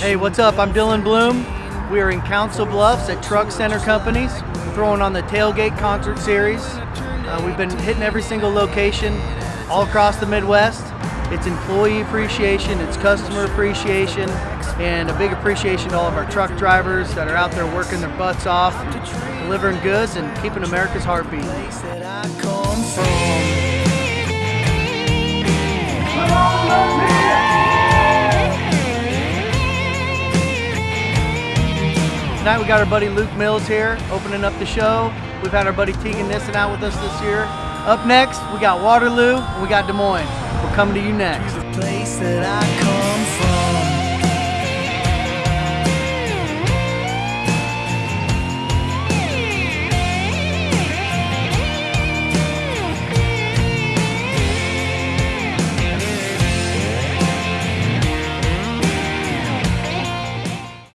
Hey, what's up? I'm Dylan Bloom. We are in Council Bluffs at Truck Center Companies, throwing on the Tailgate Concert Series. Uh, we've been hitting every single location all across the Midwest. It's employee appreciation, it's customer appreciation, and a big appreciation to all of our truck drivers that are out there working their butts off, delivering goods and keeping America's heart Tonight we got our buddy Luke Mills here opening up the show. We've had our buddy Tegan Nissen out with us this year. Up next, we got Waterloo we got Des Moines. We're coming to you next.